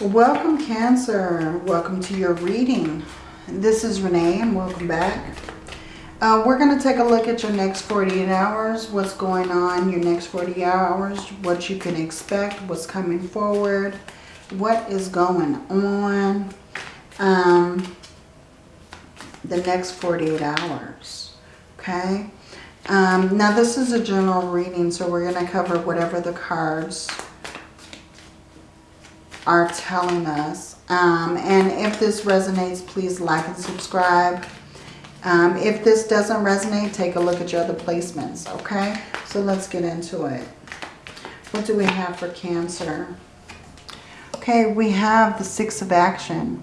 Welcome Cancer. Welcome to your reading. This is Renee and welcome back. Uh, we're going to take a look at your next 48 hours, what's going on your next 40 hours, what you can expect, what's coming forward, what is going on um, the next 48 hours. Okay. Um, now this is a general reading, so we're going to cover whatever the cards are telling us. Um, and if this resonates, please like and subscribe. Um, if this doesn't resonate, take a look at your other placements, okay? So let's get into it. What do we have for Cancer? Okay, we have the Six of Action.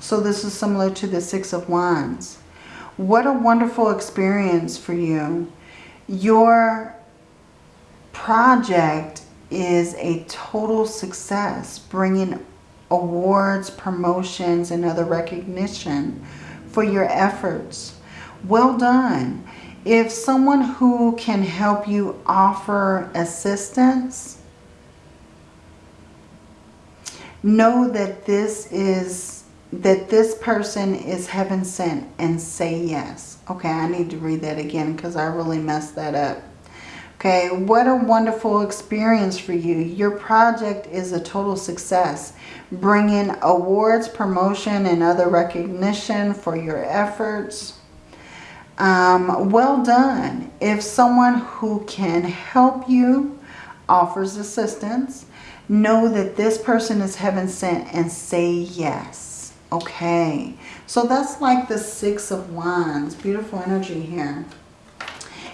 So this is similar to the Six of Wands. What a wonderful experience for you. Your project is a total success, bringing awards, promotions, and other recognition for your efforts. Well done. If someone who can help you offer assistance, know that this is that this person is heaven sent and say yes. Okay, I need to read that again because I really messed that up. Okay, what a wonderful experience for you. Your project is a total success, bringing awards, promotion, and other recognition for your efforts. Um, well done. If someone who can help you offers assistance, know that this person is heaven sent and say yes. Okay, so that's like the Six of Wands. Beautiful energy here.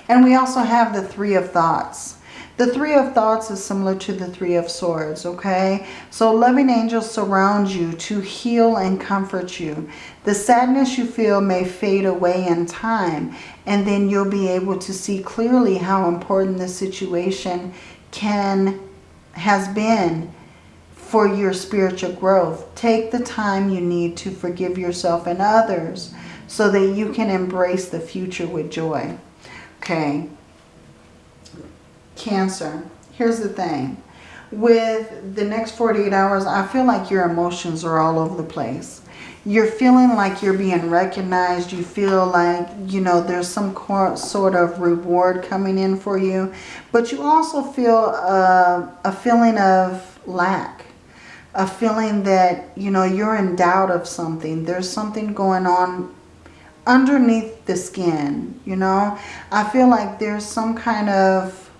And we also have the Three of Thoughts. The Three of Thoughts is similar to the Three of Swords, okay? So loving angels surround you to heal and comfort you. The sadness you feel may fade away in time, and then you'll be able to see clearly how important the situation can has been for your spiritual growth. Take the time you need to forgive yourself and others so that you can embrace the future with joy. Okay. Cancer. Here's the thing. With the next 48 hours, I feel like your emotions are all over the place. You're feeling like you're being recognized. You feel like, you know, there's some sort of reward coming in for you. But you also feel uh, a feeling of lack. A feeling that, you know, you're in doubt of something. There's something going on underneath the skin, you know. I feel like there's some kind of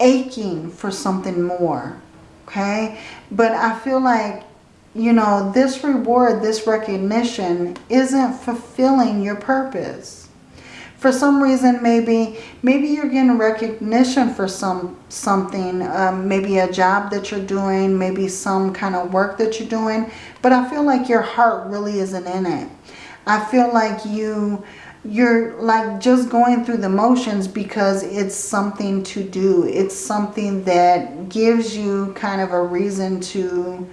aching for something more, okay? But I feel like, you know, this reward, this recognition isn't fulfilling your purpose. For some reason, maybe maybe you're getting recognition for some something, um, maybe a job that you're doing, maybe some kind of work that you're doing. But I feel like your heart really isn't in it. I feel like you you're like just going through the motions because it's something to do. It's something that gives you kind of a reason to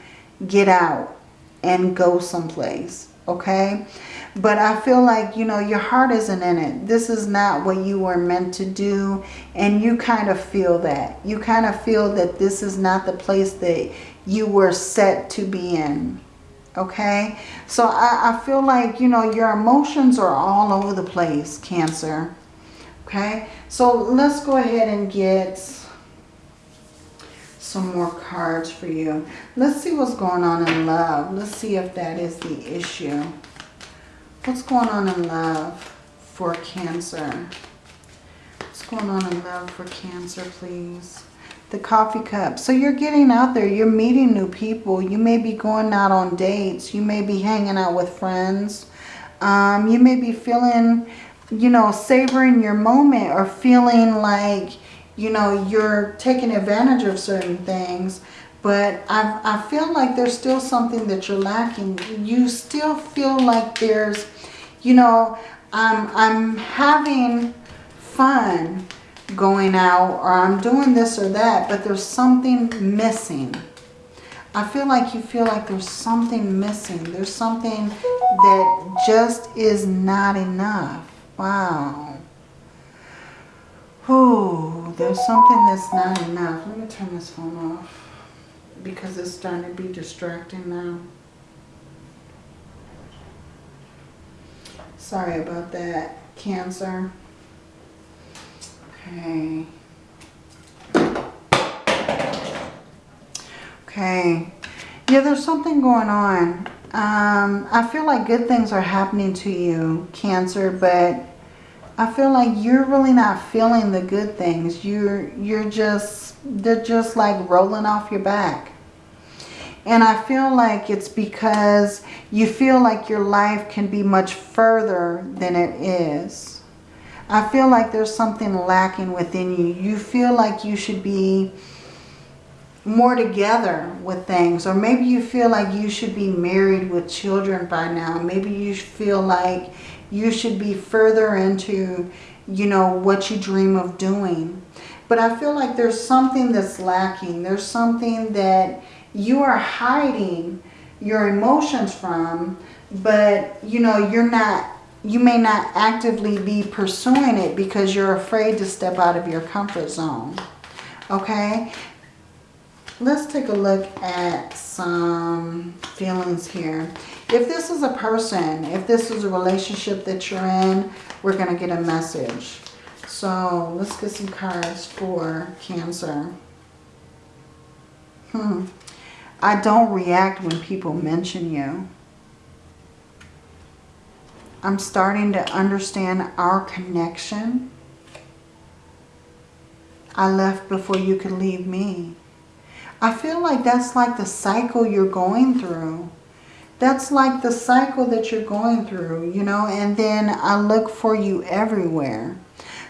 get out and go someplace. Okay. But I feel like, you know, your heart isn't in it. This is not what you were meant to do. And you kind of feel that. You kind of feel that this is not the place that you were set to be in okay? So I, I feel like you know your emotions are all over the place cancer okay? So let's go ahead and get some more cards for you. Let's see what's going on in love. Let's see if that is the issue. What's going on in love for cancer? What's going on in love for cancer please the coffee cup. So you're getting out there. You're meeting new people. You may be going out on dates. You may be hanging out with friends. Um, you may be feeling, you know, savoring your moment or feeling like, you know, you're taking advantage of certain things. But I, I feel like there's still something that you're lacking. You still feel like there's, you know, I'm, I'm having fun going out or I'm doing this or that, but there's something missing. I feel like you feel like there's something missing. There's something that just is not enough. Wow. Ooh, there's something that's not enough. Let me turn this phone off. because it's starting to be distracting now. Sorry about that, Cancer. Okay. Okay. Yeah, there's something going on. Um, I feel like good things are happening to you, Cancer, but I feel like you're really not feeling the good things. You're, you're just, they're just like rolling off your back. And I feel like it's because you feel like your life can be much further than it is. I feel like there's something lacking within you. You feel like you should be more together with things. Or maybe you feel like you should be married with children by now. Maybe you feel like you should be further into, you know, what you dream of doing. But I feel like there's something that's lacking. There's something that you are hiding your emotions from, but, you know, you're not, you may not actively be pursuing it because you're afraid to step out of your comfort zone. Okay? Let's take a look at some feelings here. If this is a person, if this is a relationship that you're in, we're going to get a message. So let's get some cards for Cancer. Hmm. I don't react when people mention you. I'm starting to understand our connection. I left before you could leave me. I feel like that's like the cycle you're going through. That's like the cycle that you're going through, you know, and then I look for you everywhere.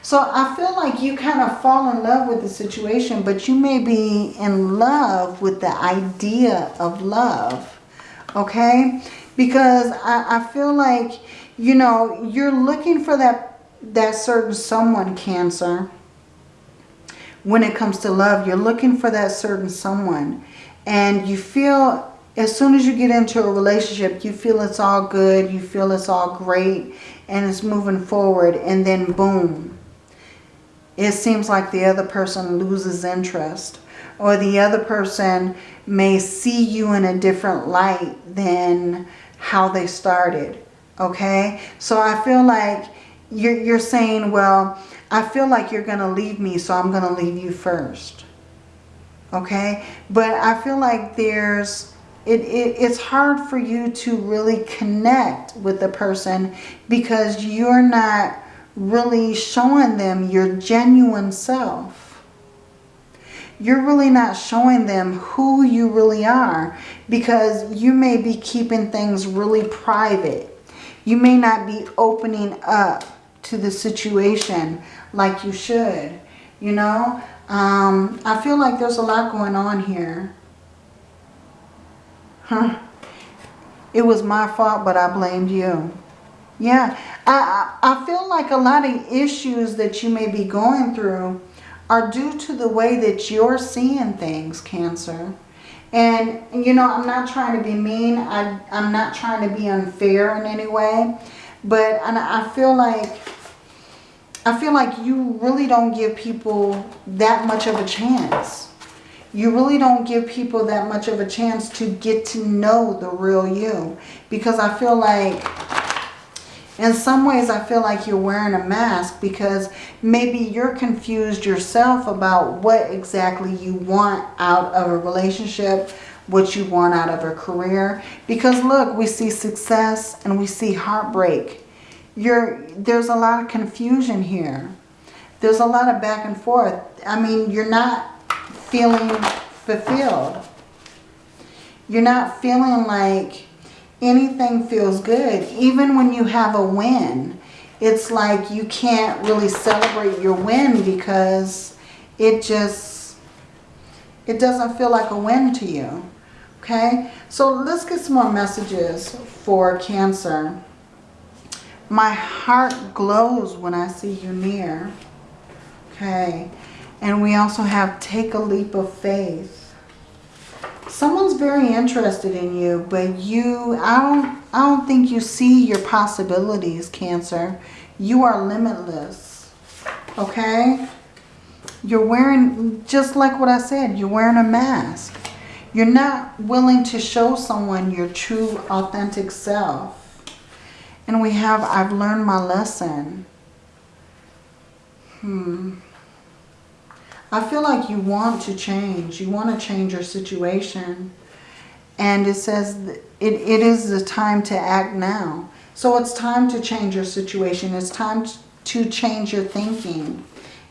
So I feel like you kind of fall in love with the situation, but you may be in love with the idea of love, okay? Because I, I feel like, you know, you're looking for that, that certain someone, Cancer, when it comes to love. You're looking for that certain someone. And you feel, as soon as you get into a relationship, you feel it's all good. You feel it's all great. And it's moving forward. And then boom. It seems like the other person loses interest. Or the other person may see you in a different light than how they started. Okay? So I feel like you're, you're saying, well, I feel like you're going to leave me, so I'm going to leave you first. Okay? But I feel like there's... It, it, it's hard for you to really connect with the person because you're not really showing them your genuine self. You're really not showing them who you really are because you may be keeping things really private. You may not be opening up to the situation like you should. You know, um, I feel like there's a lot going on here. Huh. It was my fault, but I blamed you. Yeah, I, I feel like a lot of issues that you may be going through are due to the way that you're seeing things, Cancer. And, you know, I'm not trying to be mean. I, I'm not trying to be unfair in any way. But I feel like I feel like you really don't give people that much of a chance. You really don't give people that much of a chance to get to know the real you. Because I feel like, in some ways, I feel like you're wearing a mask because maybe you're confused yourself about what exactly you want out of a relationship, what you want out of a career. Because look, we see success and we see heartbreak you're, there's a lot of confusion here. There's a lot of back and forth. I mean, you're not feeling fulfilled. You're not feeling like anything feels good. Even when you have a win, it's like you can't really celebrate your win because it just, it doesn't feel like a win to you. Okay, so let's get some more messages for Cancer. My heart glows when I see you near. Okay. And we also have take a leap of faith. Someone's very interested in you, but you, I don't, I don't think you see your possibilities, Cancer. You are limitless. Okay? You're wearing, just like what I said, you're wearing a mask. You're not willing to show someone your true, authentic self. And we have, I've learned my lesson. Hmm. I feel like you want to change. You want to change your situation. And it says it, it is the time to act now. So it's time to change your situation. It's time to change your thinking.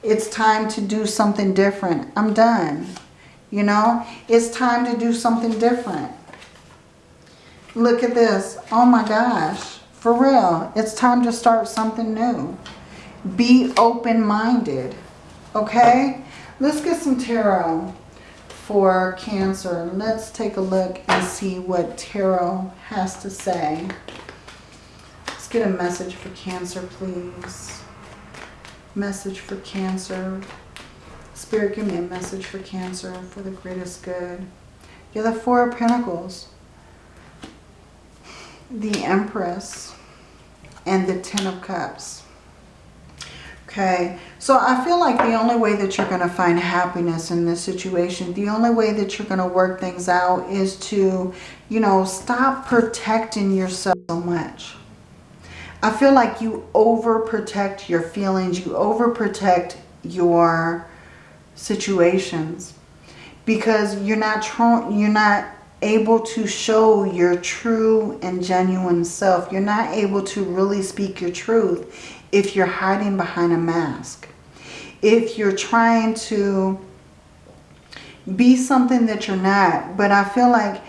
It's time to do something different. I'm done. You know, it's time to do something different. Look at this. Oh my gosh. For real. It's time to start something new. Be open-minded. Okay? Let's get some tarot for Cancer. Let's take a look and see what tarot has to say. Let's get a message for Cancer, please. Message for Cancer. Spirit, give me a message for Cancer for the greatest good. You're the Four of Pentacles. The Empress. And the Ten of Cups. Okay, so I feel like the only way that you're going to find happiness in this situation, the only way that you're going to work things out is to, you know, stop protecting yourself so much. I feel like you overprotect your feelings, you overprotect your situations because you're not you're not able to show your true and genuine self. You're not able to really speak your truth if you're hiding behind a mask. If you're trying to be something that you're not. But I feel like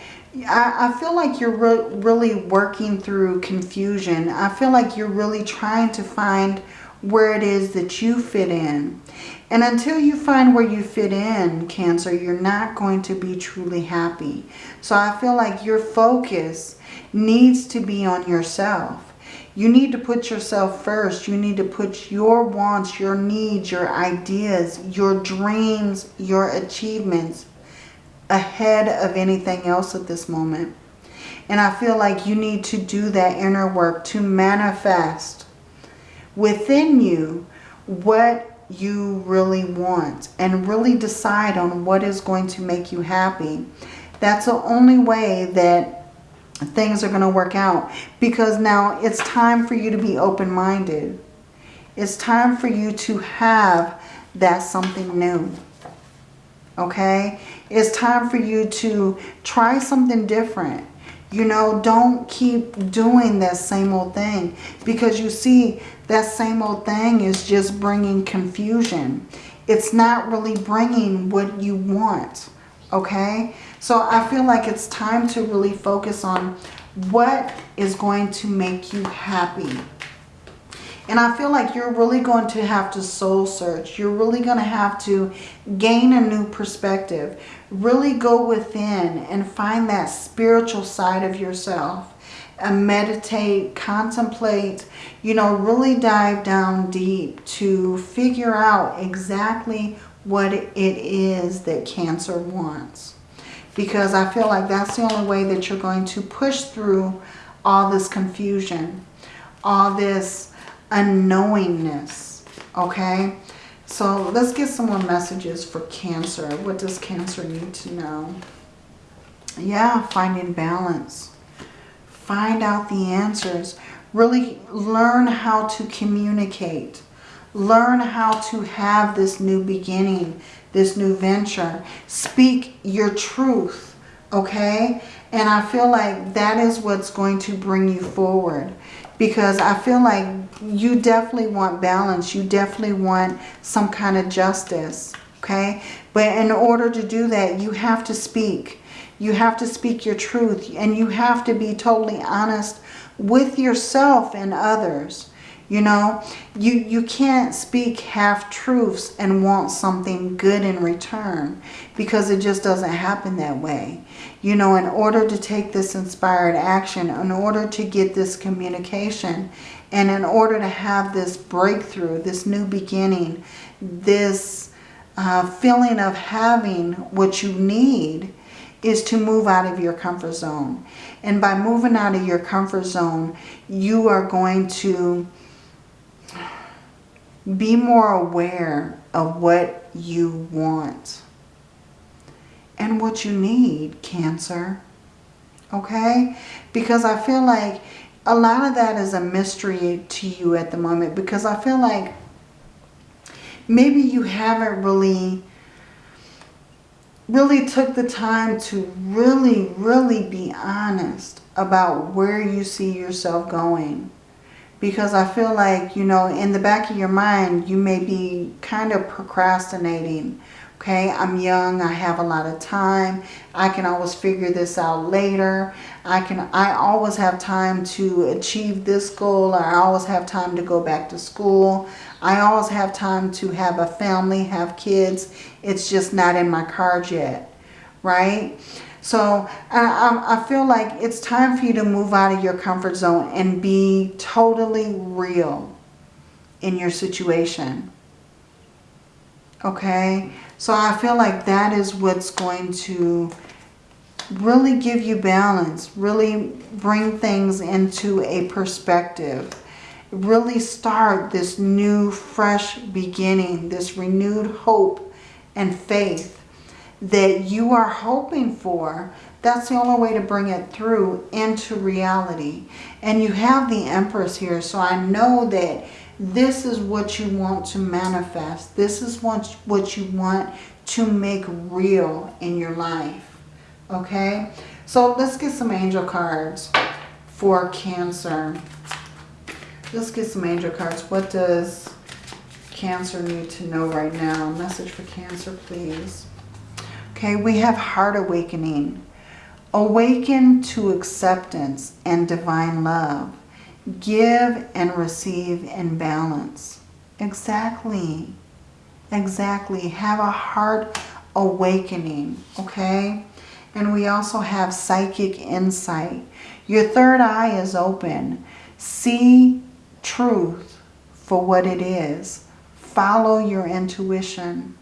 I, feel like you're re really working through confusion. I feel like you're really trying to find where it is that you fit in. And until you find where you fit in, Cancer, you're not going to be truly happy. So I feel like your focus needs to be on yourself. You need to put yourself first. You need to put your wants, your needs, your ideas, your dreams, your achievements ahead of anything else at this moment. And I feel like you need to do that inner work to manifest within you what you really want and really decide on what is going to make you happy. That's the only way that things are going to work out. Because now it's time for you to be open-minded. It's time for you to have that something new. Okay? It's time for you to try something different. You know, don't keep doing that same old thing. Because you see, that same old thing is just bringing confusion. It's not really bringing what you want. Okay? So I feel like it's time to really focus on what is going to make you happy. And I feel like you're really going to have to soul search. You're really going to have to gain a new perspective. Really go within and find that spiritual side of yourself. And meditate, contemplate, you know, really dive down deep to figure out exactly what it is that Cancer wants because I feel like that's the only way that you're going to push through all this confusion, all this unknowingness, okay? So let's get some more messages for Cancer. What does Cancer need to know? Yeah, finding balance. Find out the answers. Really learn how to communicate. Learn how to have this new beginning, this new venture. Speak your truth, okay? And I feel like that is what's going to bring you forward. Because I feel like you definitely want balance. You definitely want some kind of justice, okay? But in order to do that, you have to speak. You have to speak your truth. And you have to be totally honest with yourself and others. You know, you, you can't speak half-truths and want something good in return because it just doesn't happen that way. You know, in order to take this inspired action, in order to get this communication, and in order to have this breakthrough, this new beginning, this uh, feeling of having what you need, is to move out of your comfort zone. And by moving out of your comfort zone, you are going to be more aware of what you want and what you need, Cancer. Okay? Because I feel like a lot of that is a mystery to you at the moment because I feel like maybe you haven't really really took the time to really, really be honest about where you see yourself going. Because I feel like, you know, in the back of your mind, you may be kind of procrastinating. Okay, I'm young, I have a lot of time. I can always figure this out later. I can I always have time to achieve this goal. I always have time to go back to school. I always have time to have a family, have kids. It's just not in my cards yet, right? So I, I feel like it's time for you to move out of your comfort zone and be totally real in your situation. Okay? So I feel like that is what's going to really give you balance, really bring things into a perspective, really start this new, fresh beginning, this renewed hope and faith that you are hoping for, that's the only way to bring it through into reality. And you have the Empress here, so I know that this is what you want to manifest. This is what, what you want to make real in your life. Okay? So let's get some angel cards for Cancer. Let's get some angel cards. What does Cancer need to know right now? Message for Cancer, please. Okay, we have heart awakening. Awaken to acceptance and divine love. Give and receive in balance. Exactly. Exactly. Have a heart awakening. Okay. And we also have psychic insight. Your third eye is open. See truth for what it is. Follow your intuition.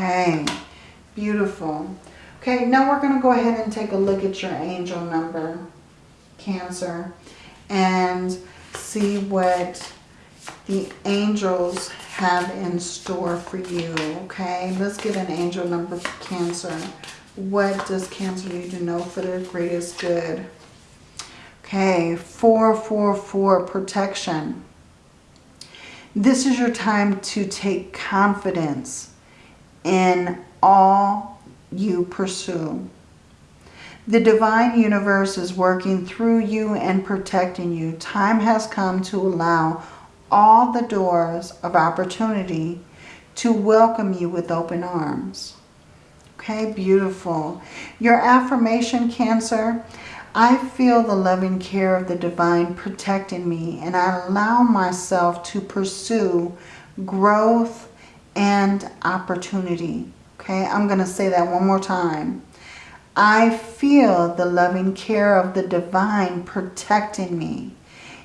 Okay, beautiful. Okay, now we're going to go ahead and take a look at your angel number, Cancer, and see what the angels have in store for you, okay? Let's get an angel number for Cancer. What does Cancer need to know for their greatest good? Okay, 444 protection. This is your time to take confidence in all you pursue. The divine universe is working through you and protecting you. Time has come to allow all the doors of opportunity to welcome you with open arms. Okay, beautiful. Your affirmation, Cancer, I feel the loving care of the divine protecting me and I allow myself to pursue growth and opportunity. Okay, I'm going to say that one more time. I feel the loving care of the divine protecting me.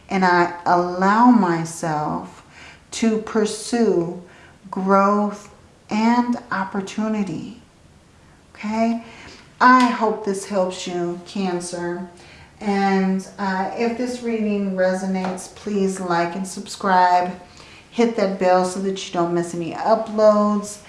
And I allow myself to pursue growth and opportunity. Okay, I hope this helps you, Cancer. And uh, if this reading resonates, please like and subscribe hit that bell so that you don't miss any uploads.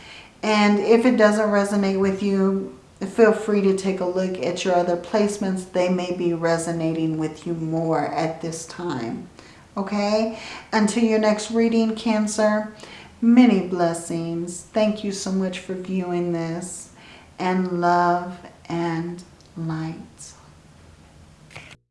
And if it doesn't resonate with you, feel free to take a look at your other placements. They may be resonating with you more at this time. Okay? Until your next reading, Cancer, many blessings. Thank you so much for viewing this. And love and light.